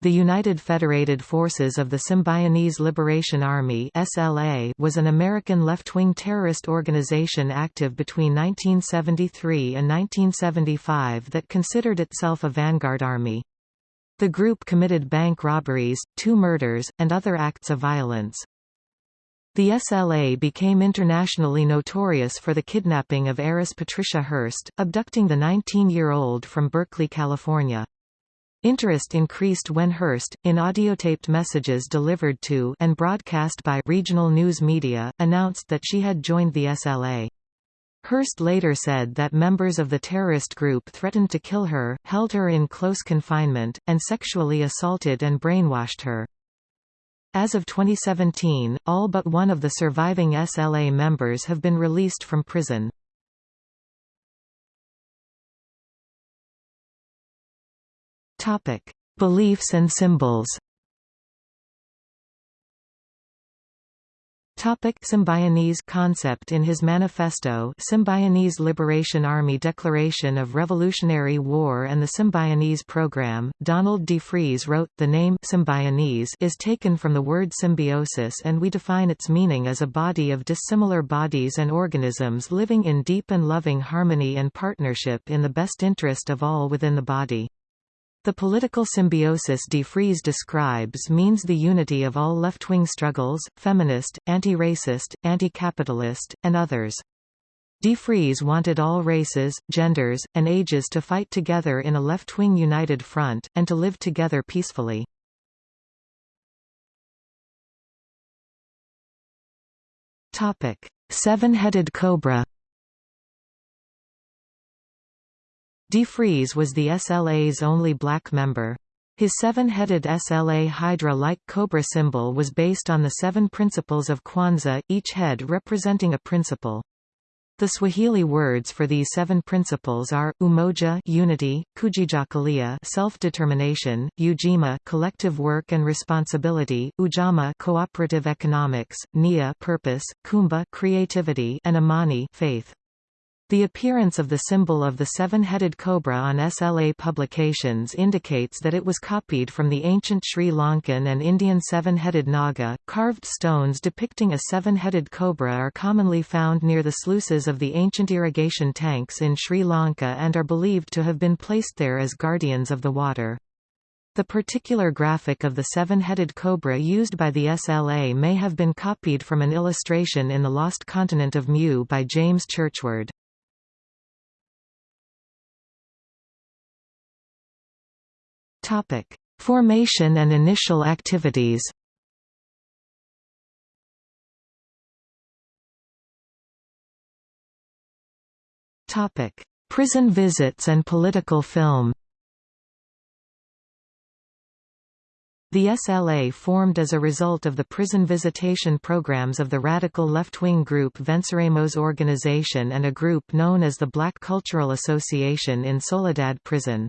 The United Federated Forces of the Symbionese Liberation Army (SLA) was an American left-wing terrorist organization active between 1973 and 1975 that considered itself a vanguard army. The group committed bank robberies, two murders, and other acts of violence. The SLA became internationally notorious for the kidnapping of heiress Patricia Hearst, abducting the 19-year-old from Berkeley, California. Interest increased when Hearst, in audiotaped messages delivered to and broadcast by regional news media, announced that she had joined the SLA. Hearst later said that members of the terrorist group threatened to kill her, held her in close confinement, and sexually assaulted and brainwashed her. As of 2017, all but one of the surviving SLA members have been released from prison. Topic: Beliefs and symbols. Topic Symbionese concept In his manifesto Symbionese Liberation Army Declaration of Revolutionary War and the Symbionese Program, Donald DeFreeze wrote, The name Symbionese is taken from the word symbiosis and we define its meaning as a body of dissimilar bodies and organisms living in deep and loving harmony and partnership in the best interest of all within the body. The political symbiosis de DeFreeze describes means the unity of all left-wing struggles, feminist, anti-racist, anti-capitalist, and others. De DeFreeze wanted all races, genders, and ages to fight together in a left-wing united front, and to live together peacefully. Seven-headed cobra DeFreeze was the SLA's only black member. His seven-headed SLA Hydra-like cobra symbol was based on the seven principles of Kwanzaa, each head representing a principle. The Swahili words for these seven principles are umoja, unity, kujichagulia, self-determination, ujima, collective work and responsibility, ujamaa, cooperative economics, nia, purpose, kuumba, creativity, and imani, faith. The appearance of the symbol of the seven-headed cobra on SLA publications indicates that it was copied from the ancient Sri Lankan and Indian seven-headed naga. Carved stones depicting a seven-headed cobra are commonly found near the sluices of the ancient irrigation tanks in Sri Lanka and are believed to have been placed there as guardians of the water. The particular graphic of the seven-headed cobra used by the SLA may have been copied from an illustration in The Lost Continent of Mu by James Churchward. Topic: Formation and initial activities. Topic: Prison visits and political film. The SLA formed as a result of the prison visitation programs of the radical left-wing group Venceremos organization and a group known as the Black Cultural Association in Soledad Prison.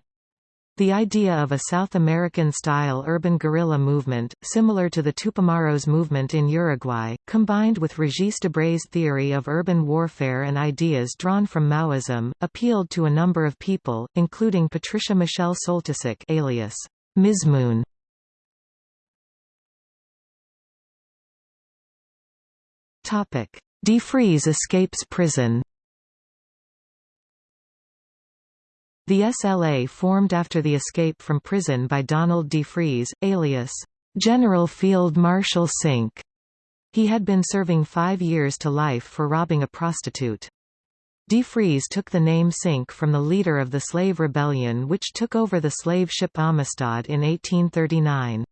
The idea of a South American-style urban guerrilla movement, similar to the Tupamaros movement in Uruguay, combined with Regis Debray's theory of urban warfare and ideas drawn from Maoism, appealed to a number of people, including Patricia Michelle Soltysik alias Mizmoon. DeFreeze escapes prison The SLA formed after the escape from prison by Donald DeFreeze, alias, General Field Marshal Cinque. He had been serving five years to life for robbing a prostitute. DeFreeze took the name Cinque from the leader of the slave rebellion which took over the slave ship Amistad in 1839.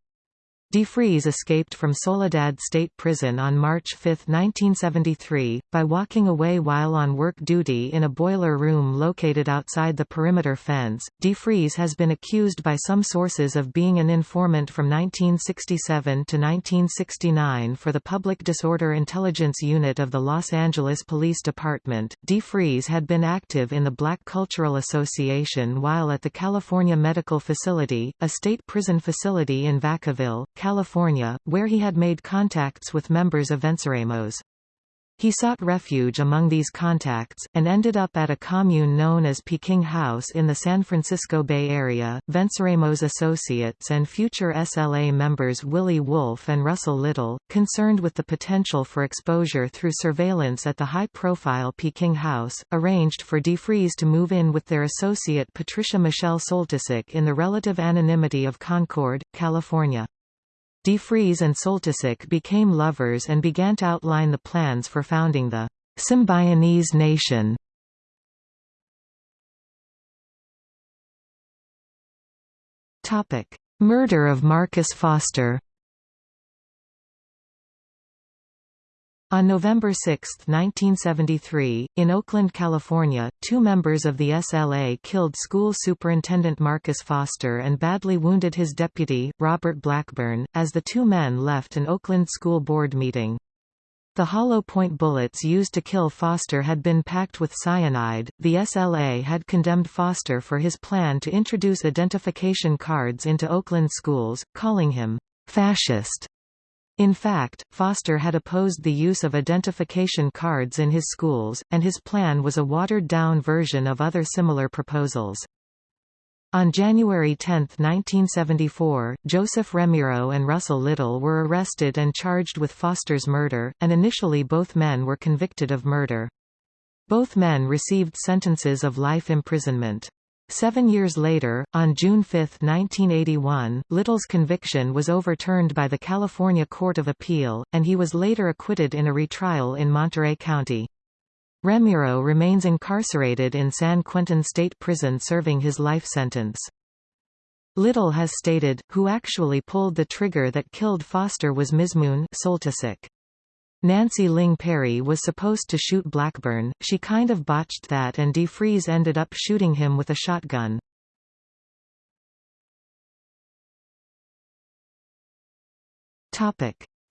DeFreeze escaped from Soledad State Prison on March 5, 1973, by walking away while on work duty in a boiler room located outside the perimeter fence. DeFreeze has been accused by some sources of being an informant from 1967 to 1969 for the Public Disorder Intelligence Unit of the Los Angeles Police Department. DeFreeze had been active in the Black Cultural Association while at the California Medical Facility, a state prison facility in Vacaville, California, where he had made contacts with members of Venceremos. He sought refuge among these contacts, and ended up at a commune known as Peking House in the San Francisco Bay Area. Venceremos associates and future SLA members Willie Wolfe and Russell Little, concerned with the potential for exposure through surveillance at the high-profile Peking House, arranged for DeFreeze to move in with their associate Patricia Michelle Soltysik in the relative anonymity of Concord, California. DeFreeze and Soltysik became lovers and began to outline the plans for founding the Symbionese nation. Murder of Marcus Foster On November 6, 1973, in Oakland, California, two members of the SLA killed school superintendent Marcus Foster and badly wounded his deputy, Robert Blackburn, as the two men left an Oakland school board meeting. The hollow point bullets used to kill Foster had been packed with cyanide. The SLA had condemned Foster for his plan to introduce identification cards into Oakland schools, calling him fascist. In fact, Foster had opposed the use of identification cards in his schools, and his plan was a watered-down version of other similar proposals. On January 10, 1974, Joseph Remiro and Russell Little were arrested and charged with Foster's murder, and initially both men were convicted of murder. Both men received sentences of life imprisonment. Seven years later, on June 5, 1981, Little's conviction was overturned by the California Court of Appeal, and he was later acquitted in a retrial in Monterey County. Remiro remains incarcerated in San Quentin State Prison serving his life sentence. Little has stated, who actually pulled the trigger that killed Foster was Mizmoon Soltysik. Nancy Ling Perry was supposed to shoot Blackburn, she kind of botched that and DeFreeze ended up shooting him with a shotgun.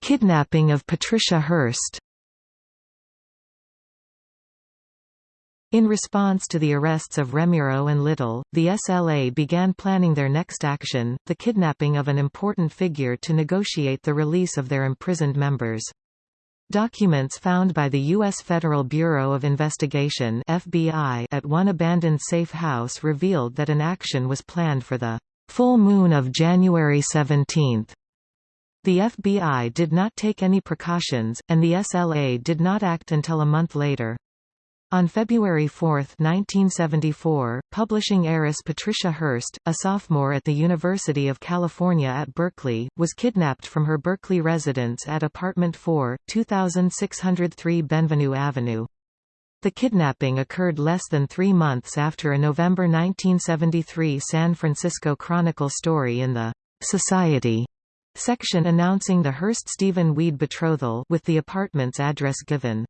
Kidnapping of Patricia Hearst In response to the arrests of Remiro and Little, the SLA began planning their next action, the kidnapping of an important figure to negotiate the release of their imprisoned members. Documents found by the U.S. Federal Bureau of Investigation FBI at one abandoned safe house revealed that an action was planned for the full moon of January 17. The FBI did not take any precautions, and the SLA did not act until a month later. On February 4, 1974, publishing heiress Patricia Hearst, a sophomore at the University of California at Berkeley, was kidnapped from her Berkeley residence at Apartment 4, 2603 Benvenue Avenue. The kidnapping occurred less than three months after a November 1973 San Francisco Chronicle story in the Society section announcing the Hearst-Stephen Weed betrothal with the apartment's address given.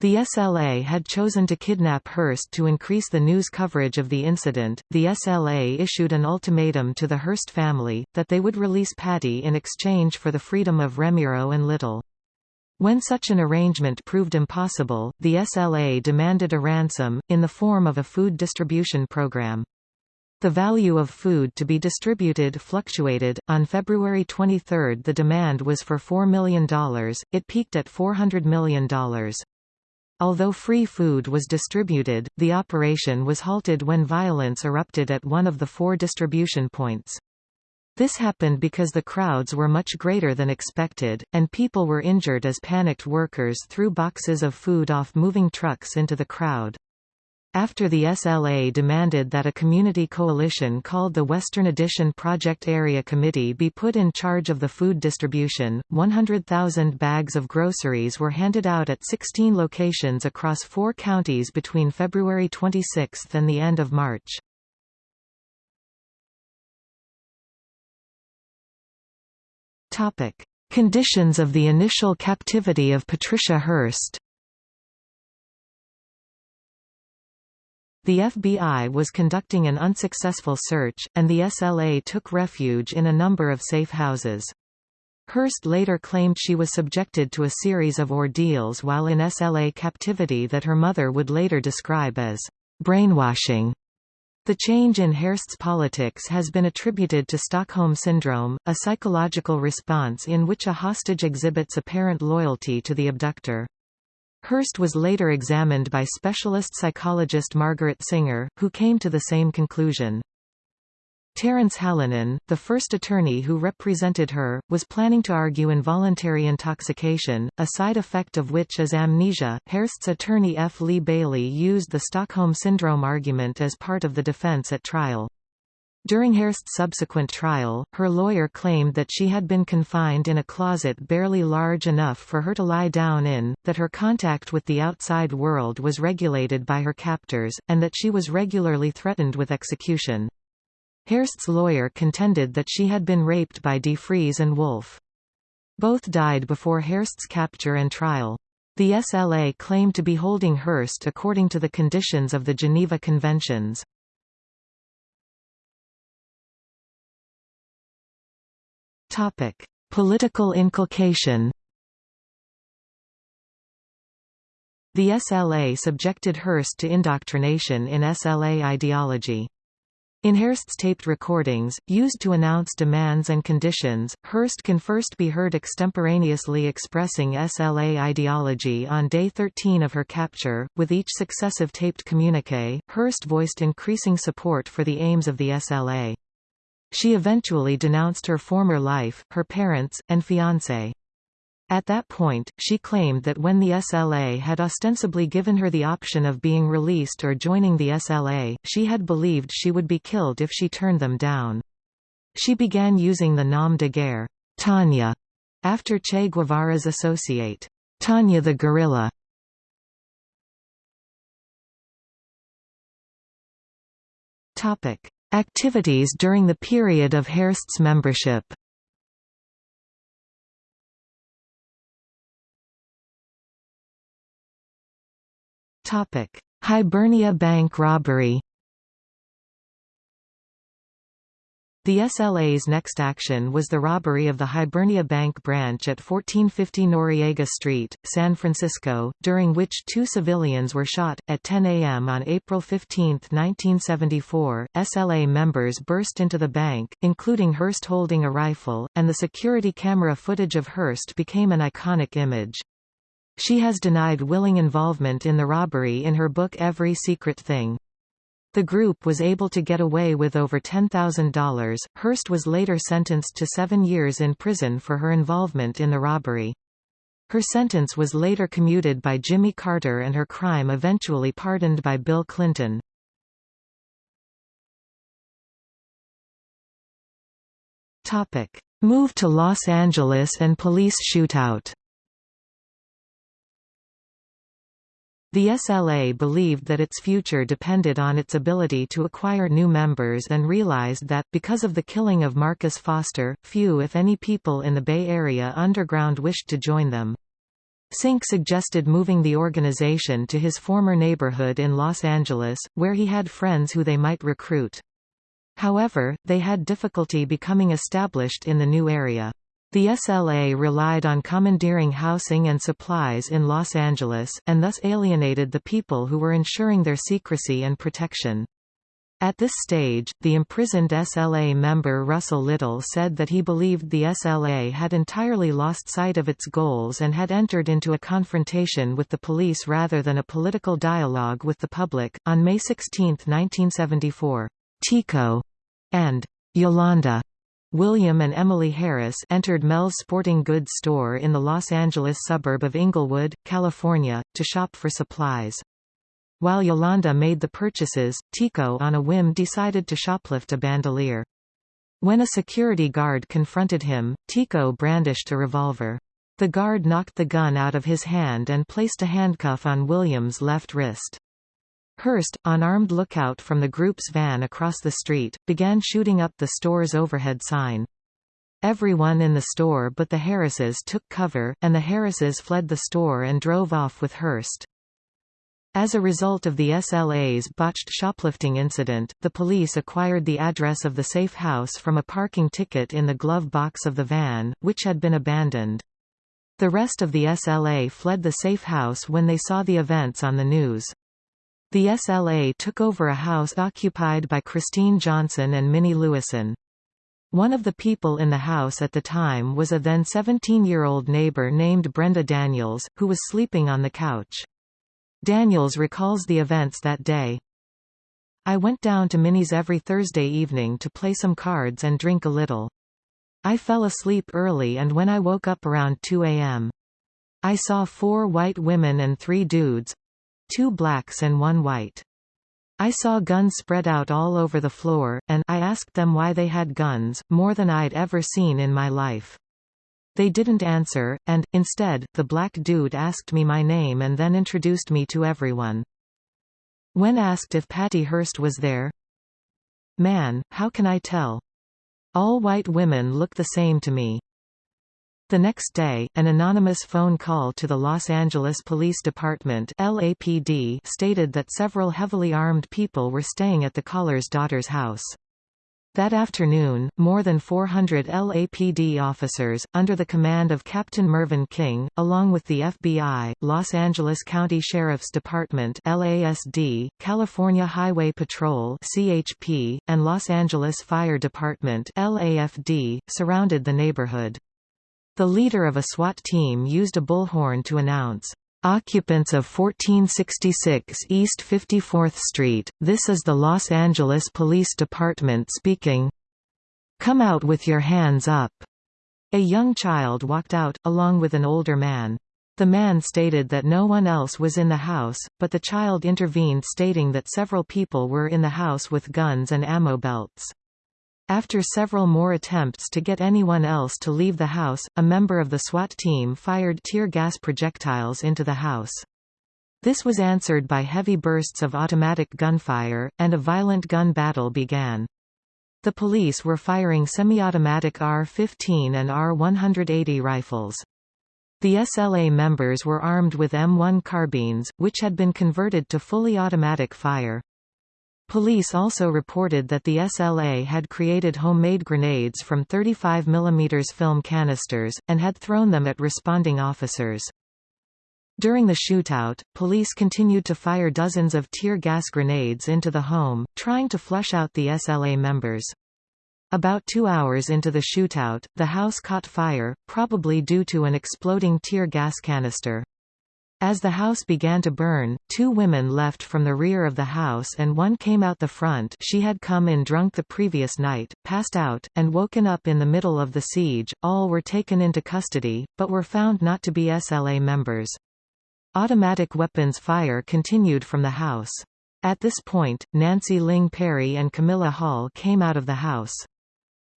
The SLA had chosen to kidnap Hearst to increase the news coverage of the incident. The SLA issued an ultimatum to the Hearst family that they would release Patty in exchange for the freedom of Remiro and Little. When such an arrangement proved impossible, the SLA demanded a ransom, in the form of a food distribution program. The value of food to be distributed fluctuated. On February 23 the demand was for $4 million, it peaked at $400 million. Although free food was distributed, the operation was halted when violence erupted at one of the four distribution points. This happened because the crowds were much greater than expected, and people were injured as panicked workers threw boxes of food off moving trucks into the crowd. After the SLA demanded that a community coalition called the Western Addition Project Area Committee be put in charge of the food distribution, 100,000 bags of groceries were handed out at 16 locations across four counties between February 26 and the end of March. Conditions of the initial captivity of Patricia Hearst The FBI was conducting an unsuccessful search, and the SLA took refuge in a number of safe houses. Hearst later claimed she was subjected to a series of ordeals while in SLA captivity that her mother would later describe as brainwashing. The change in Hearst's politics has been attributed to Stockholm Syndrome, a psychological response in which a hostage exhibits apparent loyalty to the abductor. Hearst was later examined by specialist psychologist Margaret Singer, who came to the same conclusion. Terence Hallinan, the first attorney who represented her, was planning to argue involuntary intoxication, a side effect of which is amnesia. Hearst's attorney F. Lee Bailey used the Stockholm Syndrome argument as part of the defense at trial. During Hearst's subsequent trial, her lawyer claimed that she had been confined in a closet barely large enough for her to lie down in, that her contact with the outside world was regulated by her captors, and that she was regularly threatened with execution. Hearst's lawyer contended that she had been raped by DeFreeze and Wolfe. Both died before Hearst's capture and trial. The SLA claimed to be holding Hearst according to the conditions of the Geneva Conventions. Political inculcation The SLA subjected Hearst to indoctrination in SLA ideology. In Hearst's taped recordings, used to announce demands and conditions, Hearst can first be heard extemporaneously expressing SLA ideology on day 13 of her capture. With each successive taped communique, Hearst voiced increasing support for the aims of the SLA. She eventually denounced her former life, her parents, and fiancé. At that point, she claimed that when the SLA had ostensibly given her the option of being released or joining the SLA, she had believed she would be killed if she turned them down. She began using the nom de guerre, Tanya, after Che Guevara's associate, Tanya the Guerrilla. Activities during the period of Hearst's membership Hibernia Bank robbery. The SLA's next action was the robbery of the Hibernia Bank branch at 1450 Noriega Street, San Francisco, during which two civilians were shot. At 10 a.m. on April 15, 1974, SLA members burst into the bank, including Hearst holding a rifle, and the security camera footage of Hearst became an iconic image. She has denied willing involvement in the robbery in her book Every Secret Thing. The group was able to get away with over $10,000. Hearst was later sentenced to seven years in prison for her involvement in the robbery. Her sentence was later commuted by Jimmy Carter and her crime eventually pardoned by Bill Clinton. Move to Los Angeles and police shootout The SLA believed that its future depended on its ability to acquire new members and realized that, because of the killing of Marcus Foster, few if any people in the Bay Area underground wished to join them. Cinque suggested moving the organization to his former neighborhood in Los Angeles, where he had friends who they might recruit. However, they had difficulty becoming established in the new area. The SLA relied on commandeering housing and supplies in Los Angeles, and thus alienated the people who were ensuring their secrecy and protection. At this stage, the imprisoned SLA member Russell Little said that he believed the SLA had entirely lost sight of its goals and had entered into a confrontation with the police rather than a political dialogue with the public. On May 16, 1974, Tico and Yolanda William and Emily Harris entered Mel's sporting goods store in the Los Angeles suburb of Inglewood, California, to shop for supplies. While Yolanda made the purchases, Tico on a whim decided to shoplift a bandolier. When a security guard confronted him, Tico brandished a revolver. The guard knocked the gun out of his hand and placed a handcuff on William's left wrist. Hearst, on armed lookout from the group's van across the street, began shooting up the store's overhead sign. Everyone in the store but the Harrises took cover, and the Harrises fled the store and drove off with Hearst. As a result of the SLA's botched shoplifting incident, the police acquired the address of the safe house from a parking ticket in the glove box of the van, which had been abandoned. The rest of the SLA fled the safe house when they saw the events on the news. The SLA took over a house occupied by Christine Johnson and Minnie Lewison. One of the people in the house at the time was a then 17-year-old neighbor named Brenda Daniels, who was sleeping on the couch. Daniels recalls the events that day. I went down to Minnie's every Thursday evening to play some cards and drink a little. I fell asleep early and when I woke up around 2 a.m. I saw four white women and three dudes—two blacks and one white. I saw guns spread out all over the floor, and I asked them why they had guns, more than I'd ever seen in my life. They didn't answer, and, instead, the black dude asked me my name and then introduced me to everyone. When asked if Patty Hearst was there, Man, how can I tell? All white women look the same to me. The next day, an anonymous phone call to the Los Angeles Police Department LAPD stated that several heavily armed people were staying at the caller's daughter's house. That afternoon, more than 400 LAPD officers, under the command of Captain Mervyn King, along with the FBI, Los Angeles County Sheriff's Department LASD, California Highway Patrol CHP, and Los Angeles Fire Department LAFD, surrounded the neighborhood. The leader of a SWAT team used a bullhorn to announce, "...occupants of 1466 East 54th Street, this is the Los Angeles Police Department speaking. Come out with your hands up." A young child walked out, along with an older man. The man stated that no one else was in the house, but the child intervened stating that several people were in the house with guns and ammo belts. After several more attempts to get anyone else to leave the house, a member of the SWAT team fired tear gas projectiles into the house. This was answered by heavy bursts of automatic gunfire, and a violent gun battle began. The police were firing semi-automatic AR-15 and AR-180 rifles. The SLA members were armed with M1 carbines, which had been converted to fully automatic fire. Police also reported that the SLA had created homemade grenades from 35 mm film canisters, and had thrown them at responding officers. During the shootout, police continued to fire dozens of tear gas grenades into the home, trying to flush out the SLA members. About two hours into the shootout, the house caught fire, probably due to an exploding tear gas canister. As the house began to burn, two women left from the rear of the house and one came out the front she had come in drunk the previous night, passed out, and woken up in the middle of the siege. All were taken into custody, but were found not to be SLA members. Automatic weapons fire continued from the house. At this point, Nancy Ling Perry and Camilla Hall came out of the house.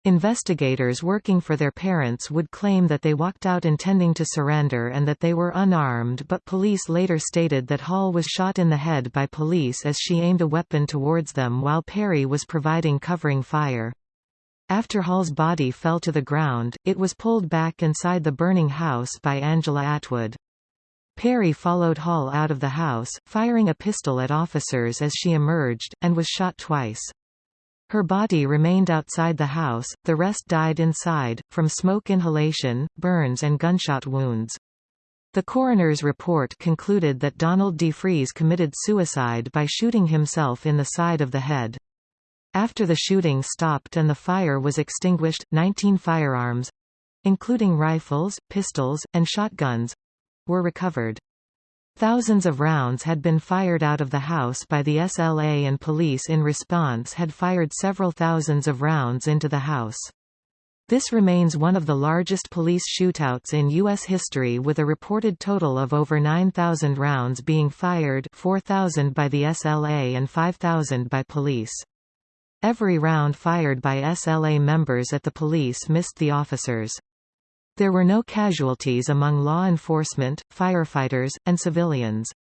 Investigators working for their parents would claim that they walked out intending to surrender and that they were unarmed but police later stated that Hall was shot in the head by police as she aimed a weapon towards them while Perry was providing covering fire. After Hall's body fell to the ground, it was pulled back inside the burning house by Angela Atwood. Perry followed Hall out of the house, firing a pistol at officers as she emerged, and was shot twice. Her body remained outside the house, the rest died inside, from smoke inhalation, burns and gunshot wounds. The coroner's report concluded that Donald DeFreeze committed suicide by shooting himself in the side of the head. After the shooting stopped and the fire was extinguished, 19 firearms—including rifles, pistols, and shotguns—were recovered. Thousands of rounds had been fired out of the house by the SLA and police in response had fired several thousands of rounds into the house. This remains one of the largest police shootouts in U.S. history with a reported total of over 9,000 rounds being fired 4,000 by the SLA and 5,000 by police. Every round fired by SLA members at the police missed the officers. There were no casualties among law enforcement, firefighters, and civilians.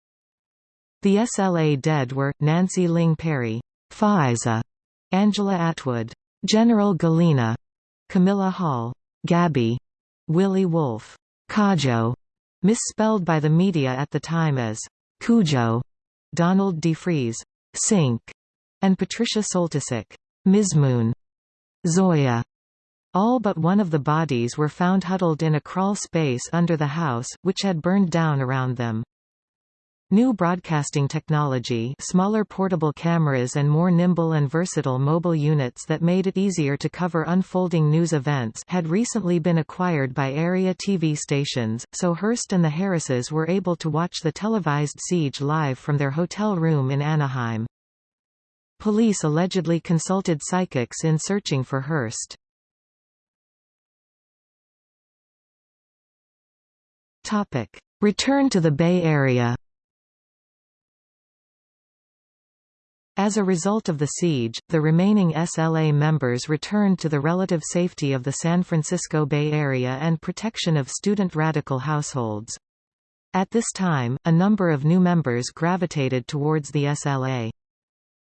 The SLA dead were, Nancy Ling Perry, Faiza, Angela Atwood, General Galena, Camilla Hall, Gabby, Willie Wolfe, Kajo, misspelled by the media at the time as Cujo, Donald DeFreeze, Cinque, and Patricia Soltysik, Ms. Moon, Zoya, all but one of the bodies were found huddled in a crawl space under the house, which had burned down around them. New broadcasting technology smaller portable cameras and more nimble and versatile mobile units that made it easier to cover unfolding news events had recently been acquired by area TV stations, so Hearst and the Harrises were able to watch the televised siege live from their hotel room in Anaheim. Police allegedly consulted psychics in searching for Hearst. Return to the Bay Area As a result of the siege, the remaining SLA members returned to the relative safety of the San Francisco Bay Area and protection of student radical households. At this time, a number of new members gravitated towards the SLA.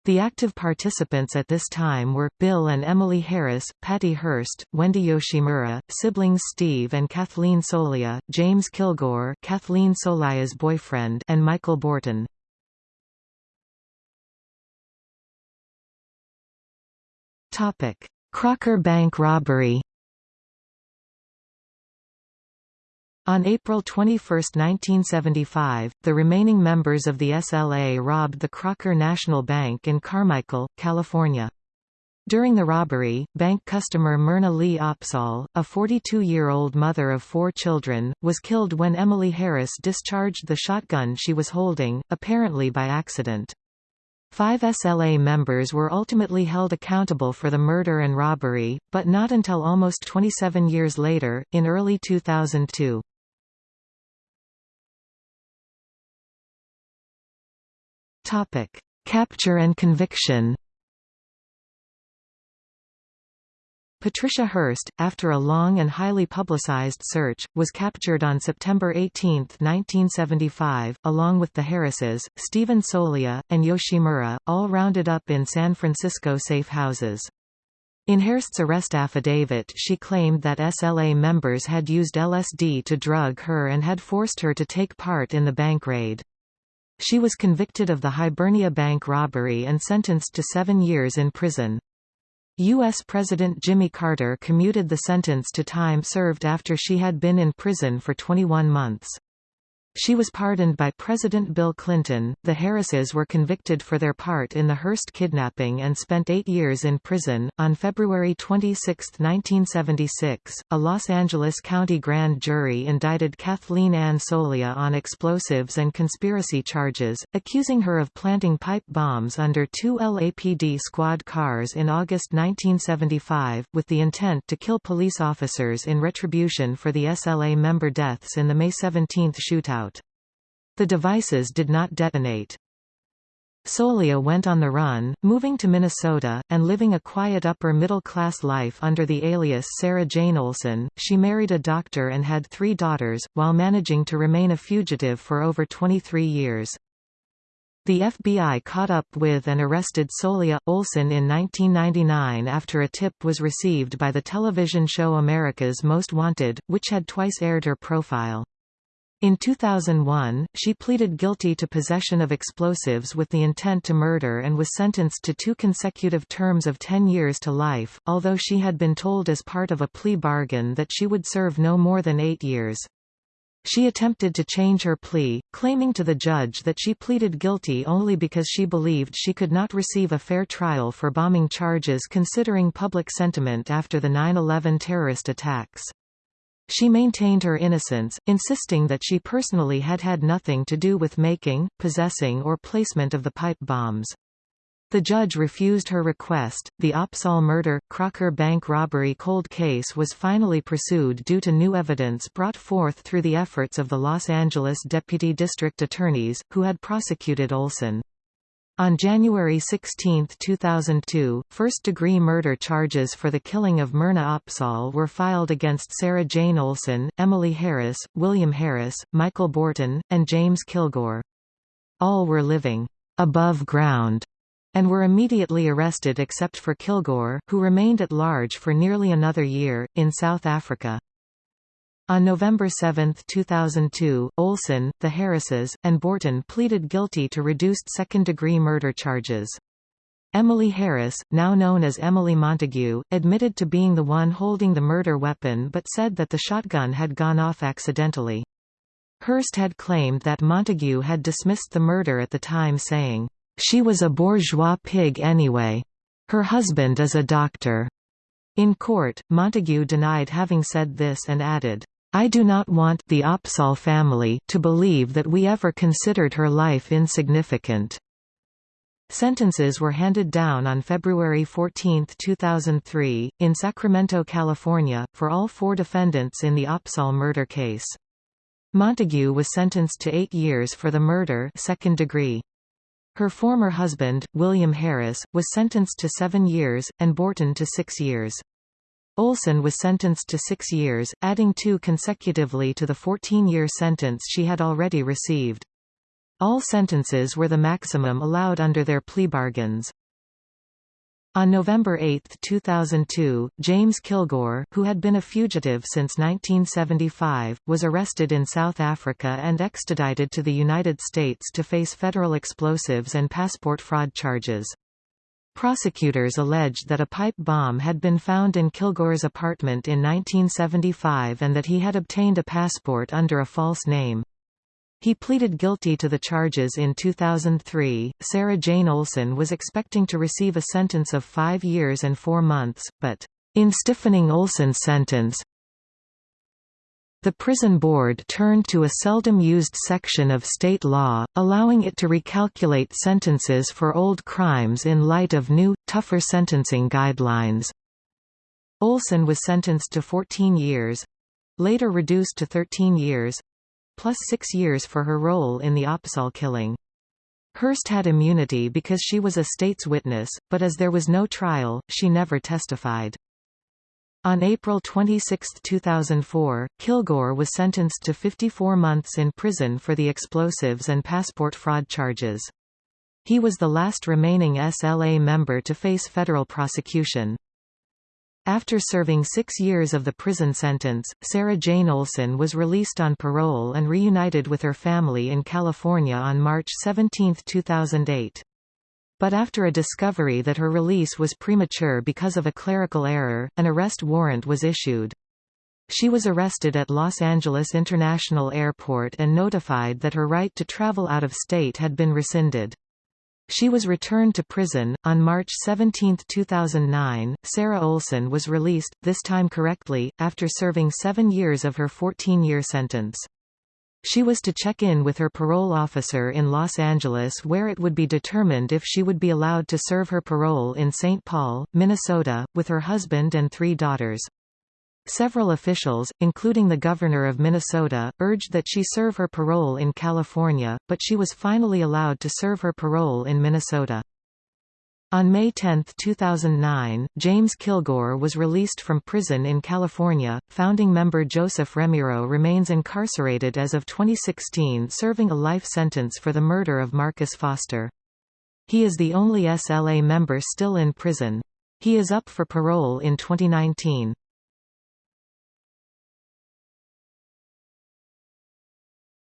The active participants at this time were, Bill and Emily Harris, Patty Hearst, Wendy Yoshimura, siblings Steve and Kathleen Soliah, James Kilgore Kathleen Soliah's boyfriend and Michael Bortin. Crocker Bank robbery. On April 21, 1975, the remaining members of the SLA robbed the Crocker National Bank in Carmichael, California. During the robbery, bank customer Myrna Lee Opsahl, a 42-year-old mother of four children, was killed when Emily Harris discharged the shotgun she was holding, apparently by accident. Five SLA members were ultimately held accountable for the murder and robbery, but not until almost 27 years later, in early 2002. Capture and conviction Patricia Hearst, after a long and highly publicized search, was captured on September 18, 1975, along with the Harrises, Stephen Soliah, and Yoshimura, all rounded up in San Francisco safe houses. In Hearst's arrest affidavit she claimed that SLA members had used LSD to drug her and had forced her to take part in the bank raid. She was convicted of the Hibernia Bank robbery and sentenced to seven years in prison. U.S. President Jimmy Carter commuted the sentence to time served after she had been in prison for 21 months. She was pardoned by President Bill Clinton. The Harrises were convicted for their part in the Hearst kidnapping and spent eight years in prison. On February 26, 1976, a Los Angeles County grand jury indicted Kathleen Ann Soliah on explosives and conspiracy charges, accusing her of planting pipe bombs under two LAPD squad cars in August 1975, with the intent to kill police officers in retribution for the SLA member deaths in the May 17 shootout. The devices did not detonate. Soliah went on the run, moving to Minnesota, and living a quiet upper-middle-class life under the alias Sarah Jane Olson. She married a doctor and had three daughters, while managing to remain a fugitive for over 23 years. The FBI caught up with and arrested Soliah Olson in 1999 after a tip was received by the television show America's Most Wanted, which had twice aired her profile. In 2001, she pleaded guilty to possession of explosives with the intent to murder and was sentenced to two consecutive terms of 10 years to life, although she had been told as part of a plea bargain that she would serve no more than eight years. She attempted to change her plea, claiming to the judge that she pleaded guilty only because she believed she could not receive a fair trial for bombing charges considering public sentiment after the 9-11 terrorist attacks. She maintained her innocence, insisting that she personally had had nothing to do with making, possessing or placement of the pipe bombs. The judge refused her request. The Opsahl murder, Crocker Bank robbery cold case was finally pursued due to new evidence brought forth through the efforts of the Los Angeles deputy district attorneys, who had prosecuted Olson. On January 16, 2002, first-degree murder charges for the killing of Myrna Opsahl were filed against Sarah Jane Olson, Emily Harris, William Harris, Michael Bortin, and James Kilgore. All were living above ground and were immediately arrested except for Kilgore, who remained at large for nearly another year, in South Africa. On November 7, 2002, Olson, the Harrises, and Bortin pleaded guilty to reduced second-degree murder charges. Emily Harris, now known as Emily Montague, admitted to being the one holding the murder weapon but said that the shotgun had gone off accidentally. Hearst had claimed that Montague had dismissed the murder at the time saying, "...she was a bourgeois pig anyway. Her husband is a doctor." In court, Montague denied having said this and added, I do not want the Opsahl family to believe that we ever considered her life insignificant. Sentences were handed down on February 14, 2003, in Sacramento, California, for all four defendants in the Opsahl murder case. Montague was sentenced to eight years for the murder second degree. Her former husband, William Harris, was sentenced to seven years, and Bortin to six years. Olson was sentenced to six years, adding two consecutively to the 14-year sentence she had already received. All sentences were the maximum allowed under their plea bargains. On November 8, 2002, James Kilgore, who had been a fugitive since 1975, was arrested in South Africa and extradited to the United States to face federal explosives and passport fraud charges. Prosecutors alleged that a pipe bomb had been found in Kilgore's apartment in 1975 and that he had obtained a passport under a false name. He pleaded guilty to the charges in 2003. Sarah Jane Olson was expecting to receive a sentence of five years and four months, but, in stiffening Olson's sentence, the prison board turned to a seldom used section of state law, allowing it to recalculate sentences for old crimes in light of new, tougher sentencing guidelines. Olson was sentenced to 14 years—later reduced to 13 years, plus six years for her role in the Opsahl killing. Hearst had immunity because she was a state's witness, but as there was no trial, she never testified. On April 26, 2004, Kilgore was sentenced to 54 months in prison for the explosives and passport fraud charges. He was the last remaining SLA member to face federal prosecution. After serving six years of the prison sentence, Sarah Jane Olson was released on parole and reunited with her family in California on March 17, 2008. But after a discovery that her release was premature because of a clerical error, an arrest warrant was issued. She was arrested at Los Angeles International Airport and notified that her right to travel out of state had been rescinded. She was returned to prison. On March 17, 2009, Sarah Olson was released, this time correctly, after serving seven years of her 14-year sentence. She was to check in with her parole officer in Los Angeles where it would be determined if she would be allowed to serve her parole in St. Paul, Minnesota, with her husband and three daughters. Several officials, including the governor of Minnesota, urged that she serve her parole in California, but she was finally allowed to serve her parole in Minnesota. On May 10, 2009, James Kilgore was released from prison in California. Founding member Joseph Remiro remains incarcerated as of 2016 serving a life sentence for the murder of Marcus Foster. He is the only SLA member still in prison. He is up for parole in 2019.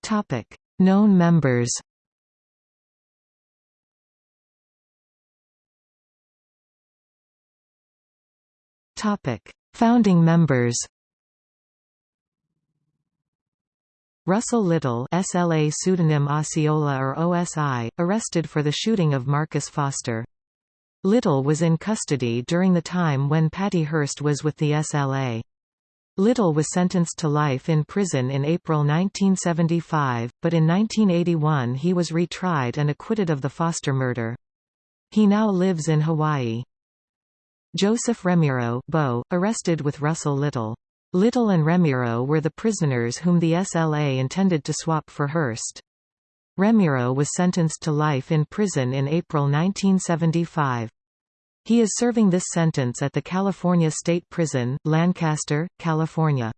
Topic: Known members. Topic: Founding members. Russell Little SLA pseudonym Osceola or OSI, arrested for the shooting of Marcus Foster. Little was in custody during the time when Patty Hearst was with the SLA. Little was sentenced to life in prison in April 1975, but in 1981 he was retried and acquitted of the Foster murder. He now lives in Hawaii. Joseph Remiro Bo, arrested with Russell Little. Little and Remiro were the prisoners whom the SLA intended to swap for Hearst. Remiro was sentenced to life in prison in April 1975. He is serving this sentence at the California State Prison, Lancaster, California.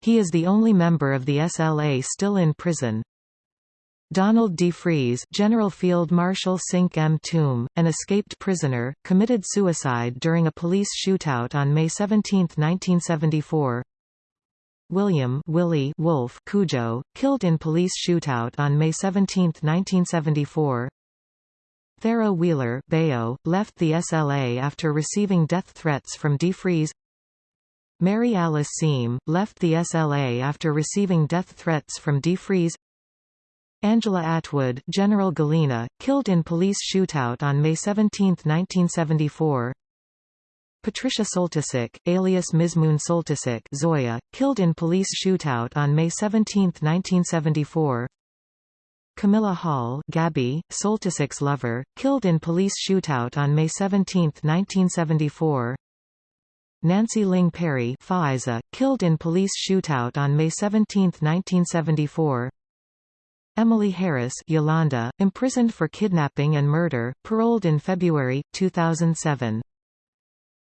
He is the only member of the SLA still in prison. Donald DeFreeze General Field Marshal Cinque Mtume, an escaped prisoner, committed suicide during a police shootout on May 17, 1974. William Willie Wolfe Cujo, killed in police shootout on May 17, 1974. Thero Wheeler Bayo, left the SLA after receiving death threats from DeFreeze Mary Alice Siem, left the SLA after receiving death threats from DeFreeze Angela Atwood, General Galena, killed in police shootout on May 17, 1974 Patricia Soltysik, alias Mizmoon Soltysik Zoya, killed in police shootout on May 17, 1974 Camilla Hall Gabby, Soltysik's lover, killed in police shootout on May 17, 1974 Nancy Ling Perry Faiza, killed in police shootout on May 17, 1974 Emily Harris Yolanda, imprisoned for kidnapping and murder, paroled in February, 2007.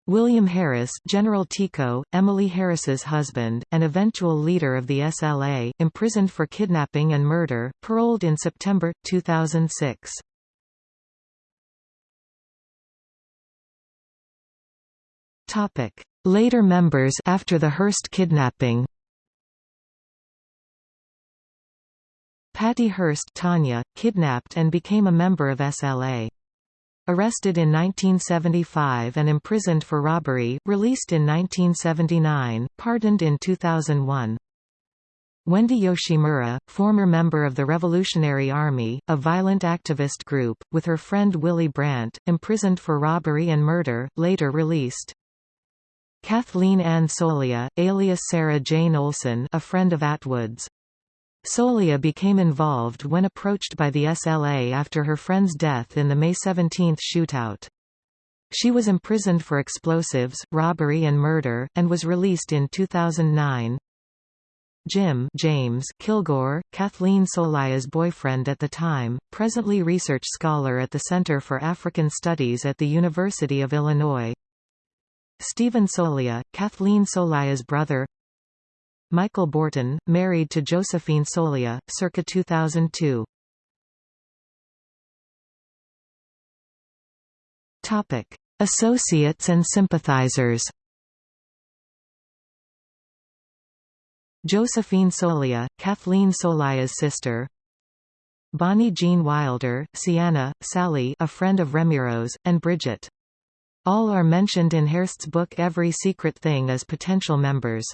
William Harris General Teko, Emily Harris's husband, and eventual leader of the SLA, imprisoned for kidnapping and murder, paroled in September, 2006. Later members after the Hearst kidnapping Patty Hearst Tanya, kidnapped and became a member of SLA. Arrested in 1975 and imprisoned for robbery, released in 1979, pardoned in 2001. Wendy Yoshimura, former member of the Revolutionary Army, a violent activist group, with her friend Willy Brandt, imprisoned for robbery and murder, later released. Kathleen Ann Soliah, alias Sarah Jane Olson a friend of Atwood's. Soliah became involved when approached by the SLA after her friend's death in the May 17 shootout. She was imprisoned for explosives, robbery and murder, and was released in 2009. Jim James Kilgore, Kathleen Soliah's boyfriend at the time, presently research scholar at the Center for African Studies at the University of Illinois. Stephen Soliah, Kathleen Soliah's brother Michael Bortin, married to Josephine Soliah, circa 2002. Topic: Associates and sympathizers. Josephine Soliah, Kathleen Soliah's sister. Bonnie Jean Wilder, Sienna, Sally a friend of Remiro's, and Bridget. All are mentioned in Hearst's book Every Secret Thing as potential members.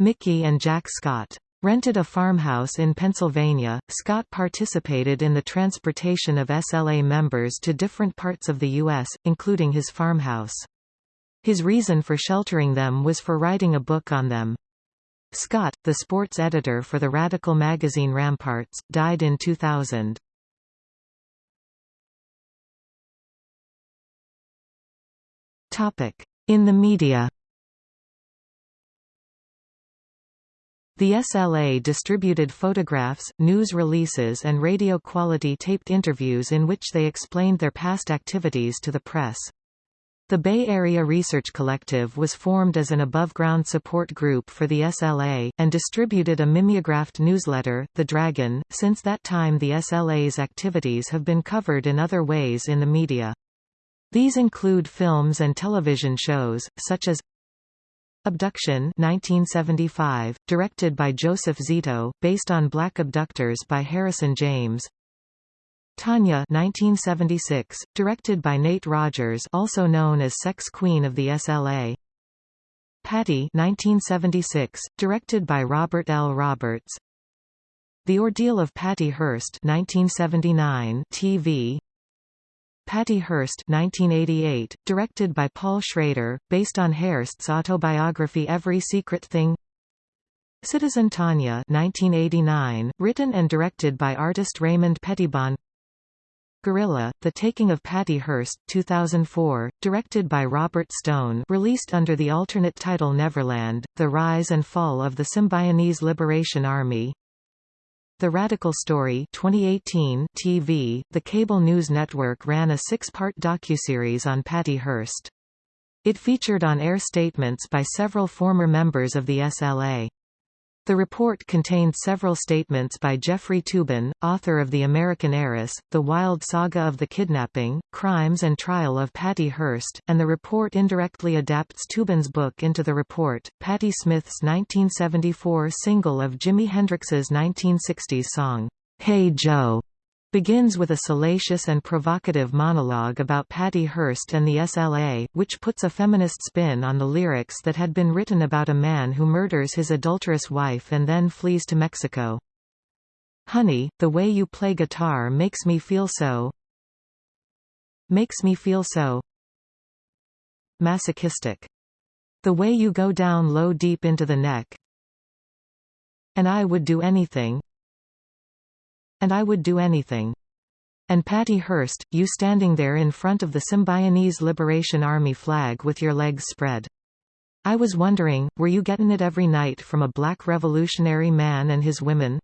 Mickey and Jack Scott rented a farmhouse in Pennsylvania. Scott participated in the transportation of SLA members to different parts of the U.S., including his farmhouse. His reason for sheltering them was for writing a book on them. Scott, the sports editor for the radical magazine Ramparts, died in 2000. In the media The SLA distributed photographs, news releases and radio-quality taped interviews in which they explained their past activities to the press. The Bay Area Research Collective was formed as an above-ground support group for the SLA, and distributed a mimeographed newsletter, The Dragon. Since that time the SLA's activities have been covered in other ways in the media. These include films and television shows, such as Abduction 1975, directed by Joseph Zito, based on Black Abductors by Harrison James. Tanya 1976, directed by Nate Rogers also known as Sex Queen of the SLA. Patty 1976, directed by Robert L. Roberts. The Ordeal of Patty Hearst 1979 TV Patty Hearst 1988, directed by Paul Schrader, based on Hearst's autobiography Every Secret Thing. Citizen Tanya 1989, written and directed by artist Raymond Pettibon. Guerrilla, The Taking of Patty Hearst 2004, directed by Robert Stone released under the alternate title Neverland, The Rise and Fall of the Symbionese Liberation Army the Radical Story 2018 TV, the cable news network ran a six-part docuseries on Patty Hearst. It featured on-air statements by several former members of the SLA. The report contained several statements by Jeffrey Toobin, author of The American Heiress, The Wild Saga of the Kidnapping, Crimes and Trial of Patty Hearst, and the report indirectly adapts Toobin's book into the report. Patti Smith's 1974 single of Jimi Hendrix's 1960s song, Hey Joe, begins with a salacious and provocative monologue about Patty Hearst and the SLA, which puts a feminist spin on the lyrics that had been written about a man who murders his adulterous wife and then flees to Mexico. Honey, the way you play guitar makes me feel so makes me feel so masochistic. The way you go down low deep into the neck and I would do anything and I would do anything. And Patty Hearst, you standing there in front of the Symbionese Liberation Army flag with your legs spread. I was wondering, were you getting it every night from a black revolutionary man and his women?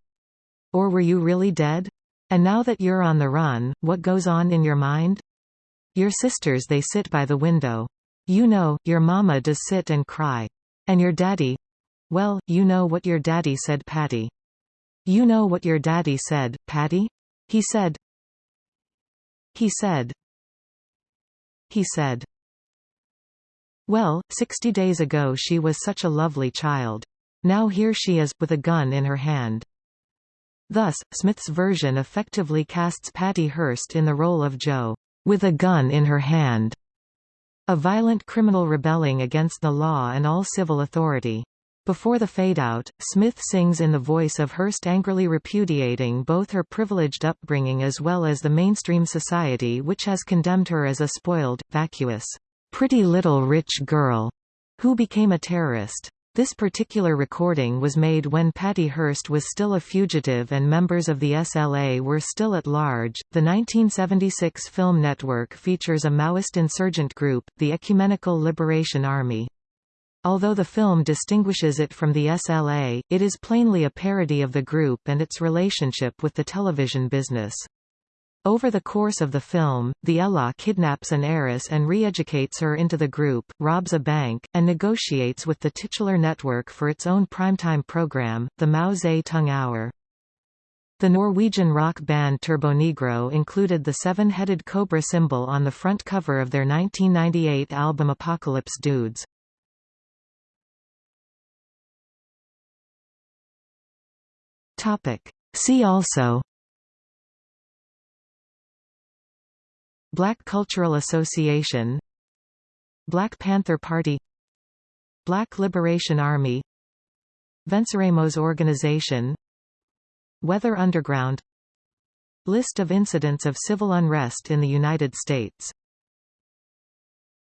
Or were you really dead? And now that you're on the run, what goes on in your mind? Your sisters they sit by the window. You know, your mama does sit and cry. And your daddy? Well, you know what your daddy said Patty. You know what your daddy said, Patty? He said. He said. He said. Well, sixty days ago she was such a lovely child. Now here she is, with a gun in her hand. Thus, Smith's version effectively casts Patty Hearst in the role of Joe, with a gun in her hand, a violent criminal rebelling against the law and all civil authority. Before the fade-out, Smith sings in the voice of Hearst angrily repudiating both her privileged upbringing as well as the mainstream society which has condemned her as a spoiled, vacuous, pretty little rich girl, who became a terrorist. This particular recording was made when Patty Hearst was still a fugitive and members of the SLA were still at large. The 1976 film network features a Maoist insurgent group, the Ecumenical Liberation Army. Although the film distinguishes it from the SLA, it is plainly a parody of the group and its relationship with the television business. Over the course of the film, the ELA kidnaps an heiress and re-educates her into the group, robs a bank, and negotiates with the titular network for its own primetime program, the Mao Zedong Hour. The Norwegian rock band Turbonegro included the seven-headed cobra symbol on the front cover of their 1998 album Apocalypse Dudes. Topic. See also. Black Cultural Association. Black Panther Party. Black Liberation Army. Venceremos Organization. Weather Underground. List of incidents of civil unrest in the United States